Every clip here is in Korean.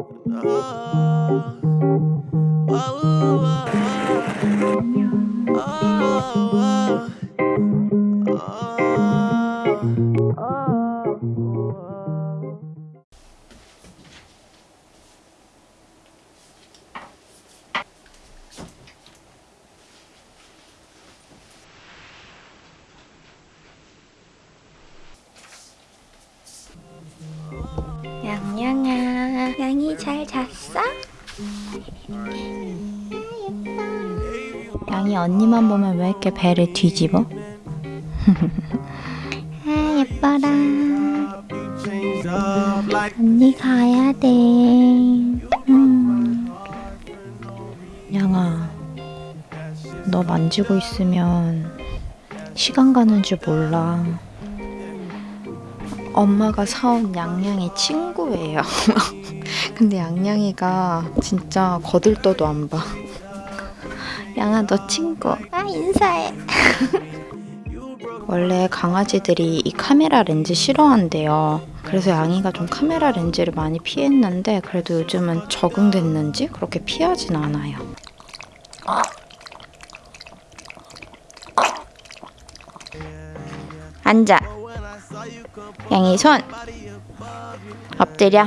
양 잘 잤어? 양이 언니만 보면 왜 이렇게 배를 뒤집어? 아 예뻐라 언니 가야 돼 음. 양아 너 만지고 있으면 시간 가는 줄 몰라 엄마가 사온 양양이 친구예요. 근데 양양이가 진짜 거들떠도 안 봐. 양아 너 친구. 아 인사해. 원래 강아지들이 이 카메라 렌즈 싫어한대요. 그래서 양이가 좀 카메라 렌즈를 많이 피했는데 그래도 요즘은 적응됐는지 그렇게 피하진 않아요. 앉아. 양이 손 엎드려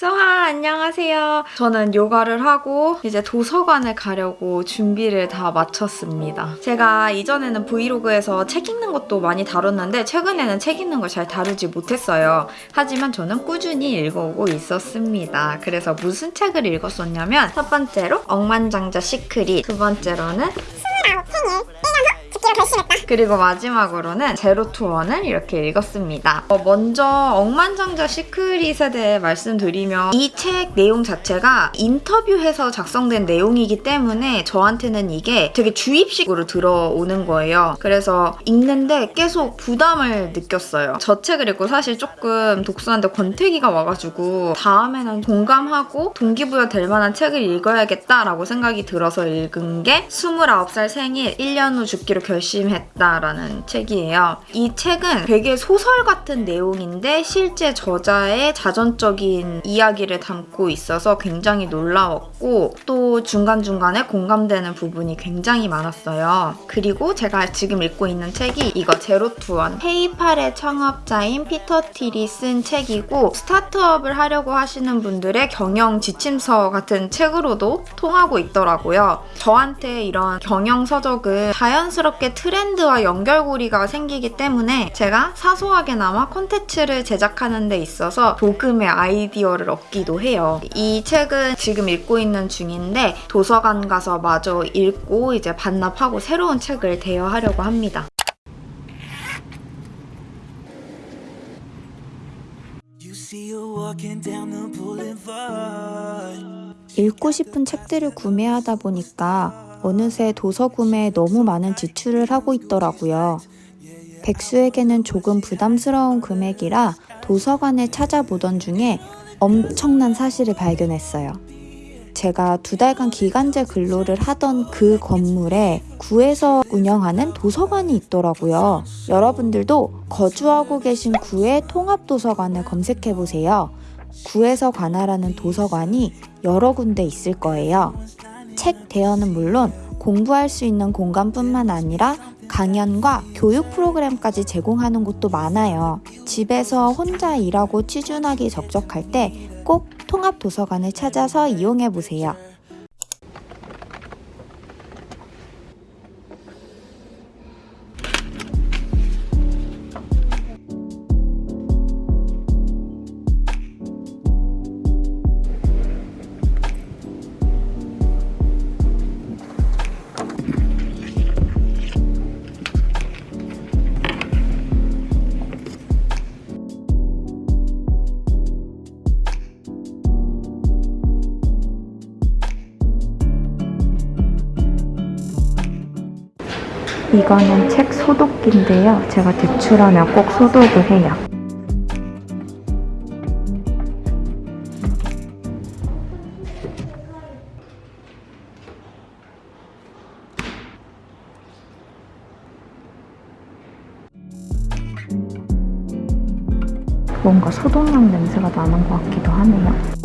수하 안녕하세요. 저는 요가를 하고 이제 도서관을 가려고 준비를 다 마쳤습니다. 제가 이전에는 브이로그에서 책 읽는 것도 많이 다뤘는데 최근에는 책 읽는 걸 잘 다루지 못했어요. 하지만 저는 꾸준히 읽어오고 있었습니다. 그래서 무슨 책을 읽었었냐면 첫 번째로 억만장자 시크릿 두 번째로는 그리고 마지막으로는 제로 투원을 이렇게 읽었습니다. 어, 먼저 억만장자 시크릿에 대해 말씀드리면 이 책 내용 자체가 인터뷰해서 작성된 내용이기 때문에 저한테는 이게 되게 주입식으로 들어오는 거예요. 그래서 읽는데 계속 부담을 느꼈어요. 저 책을 읽고 사실 조금 독서하는데 권태기가 와가지고 다음에는 공감하고 동기부여 될 만한 책을 읽어야겠다라고 생각이 들어서 읽은 게 29살 생일 1년 후 죽기로 결심했다라는 책이에요. 이 책은 되게 소설 같은 내용인데 실제 저자의 자전적인 이야기를 담고 있어서 굉장히 놀라웠고 또 중간중간에 공감되는 부분이 굉장히 많았어요. 그리고 제가 지금 읽고 있는 책이 이거 Zero to One 페이팔의 창업자인 피터 틸이 쓴 책이고 스타트업을 하려고 하시는 분들의 경영 지침서 같은 책으로도 통하고 있더라고요. 저한테 이런 경영 서적은 자연스럽게 트렌드와 연결고리가 생기기 때문에 제가 사소하게나마 콘텐츠를 제작하는 데 있어서 조금의 아이디어를 얻기도 해요. 이 책은 지금 읽고 있는 중인데 도서관 가서 마저 읽고 이제 반납하고 새로운 책을 대여하려고 합니다. 읽고 싶은 책들을 구매하다 보니까 어느새 도서 구매에 너무 많은 지출을 하고 있더라고요. 백수에게는 조금 부담스러운 금액이라 도서관에 찾아보던 중에 엄청난 사실을 발견했어요. 제가 두 달간 기간제 근로를 하던 그 건물에 구에서 운영하는 도서관이 있더라고요. 여러분들도 거주하고 계신 구의 통합도서관을 검색해보세요. 구에서 관할하는 도서관이 여러 군데 있을 거예요. 책 대여는 물론 공부할 수 있는 공간뿐만 아니라 강연과 교육 프로그램까지 제공하는 곳도 많아요. 집에서 혼자 일하고 취준하기 적적할 때 꼭 통합 도서관을 찾아서 이용해 보세요. 이거는 책 소독기인데요. 제가 제출하면 꼭 소독을 해요. 뭔가 소독약 냄새가 나는 것 같기도 하네요.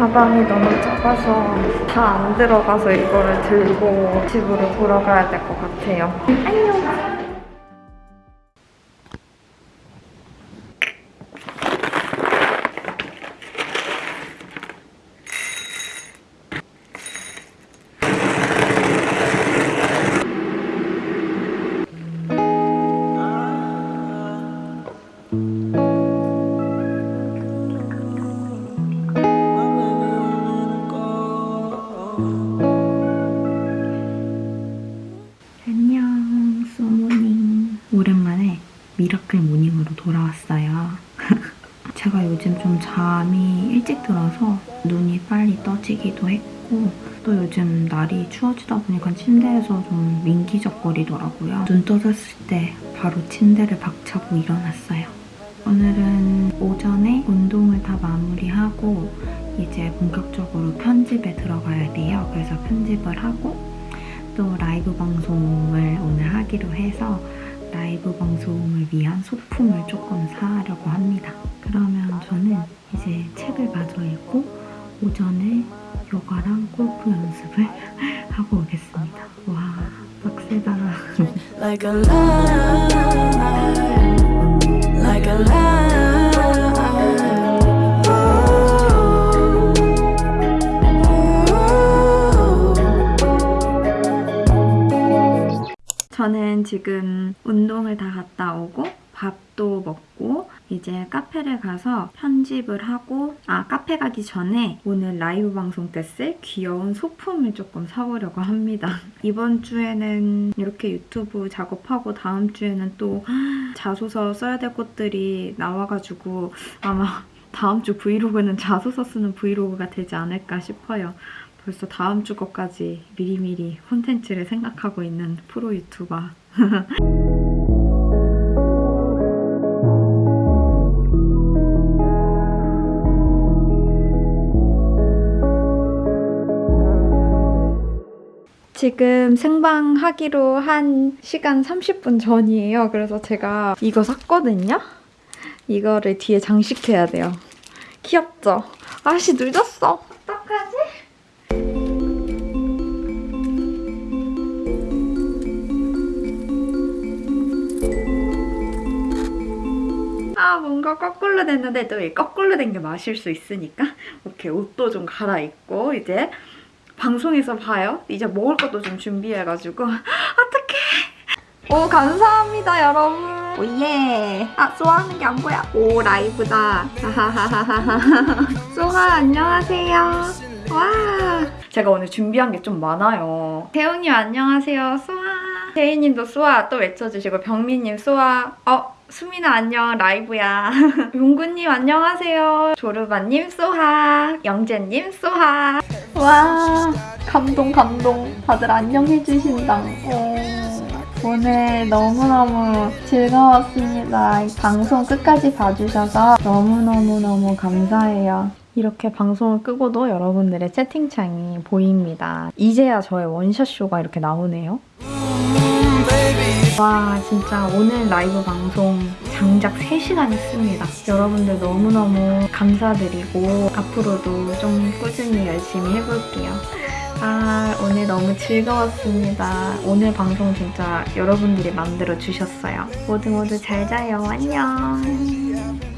가방이 너무 작아서 다 안 들어가서 이거를 들고 집으로 돌아가야 될 것 같아요. 안녕! 들어서 눈이 빨리 떠지기도 했고 또 요즘 날이 추워지다 보니까 침대에서 좀 민기적거리더라고요. 눈 떠졌을 때 바로 침대를 박차고 일어났어요. 오늘은 오전에 운동을 다 마무리하고 이제 본격적으로 편집에 들어가야 돼요. 그래서 편집을 하고 또 라이브 방송을 오늘 하기로 해서 라이브 방송을 위한 소품을 조금 사려고 합니다. 그러면 저는 이제 책을 마저 읽고 오전에 요가랑 골프 연습을 하고 오겠습니다. 와, 빡세다. like 저는 지금 운동을 다 갔다 오고 밥도 먹고 이제 카페를 가서 편집을 하고 아 카페 가기 전에 오늘 라이브 방송 때 쓸 귀여운 소품을 조금 사보려고 합니다. 이번 주에는 이렇게 유튜브 작업하고 다음 주에는 또 자소서 써야 될 것들이 나와가지고 아마 다음 주 브이로그는 자소서 쓰는 브이로그가 되지 않을까 싶어요. 벌써 다음 주 것까지 미리미리 콘텐츠를 생각하고 있는 프로 유튜버. 지금 생방하기로 한 시간 30분 전이에요. 그래서 제가 이거 샀거든요. 이거를 뒤에 장식해야 돼요. 귀엽죠? 아씨 늦었어. 아 뭔가 거꾸로 됐는데 또이 거꾸로 된 게 마실 수 있으니까 오케이 옷도 좀 갈아입고 이제 방송에서 봐요. 이제 먹을 것도 좀 준비해가지고 어떡해. 오 감사합니다 여러분. 오예. 아 쏘아하는 게 안 보여. 오 라이브다. 쏘아 안녕하세요. 와. 제가 오늘 준비한 게 좀 많아요. 태웅님 안녕하세요. 쏘아. 제이님도 쏘아 또 외쳐주시고 병민님 쏘아. 어 수민아 안녕. 라이브야. 용구님 안녕하세요. 조르바님 쏘하. 영재님 쏘하. 와 감동 감동. 다들 안녕해주신다. 오늘 너무너무 즐거웠습니다. 이 방송 끝까지 봐주셔서 너무너무너무 감사해요. 이렇게 방송을 끄고도 여러분들의 채팅창이 보입니다. 이제야 저의 원샷 쇼가 이렇게 나오네요 와 진짜 오늘 라이브 방송 장작 3시간 했습니다. 여러분들 너무너무 감사드리고 앞으로도 좀 꾸준히 열심히 해볼게요. 아 오늘 너무 즐거웠습니다. 오늘 방송 진짜 여러분들이 만들어 주셨어요. 모두 모두 잘 자요. 안녕.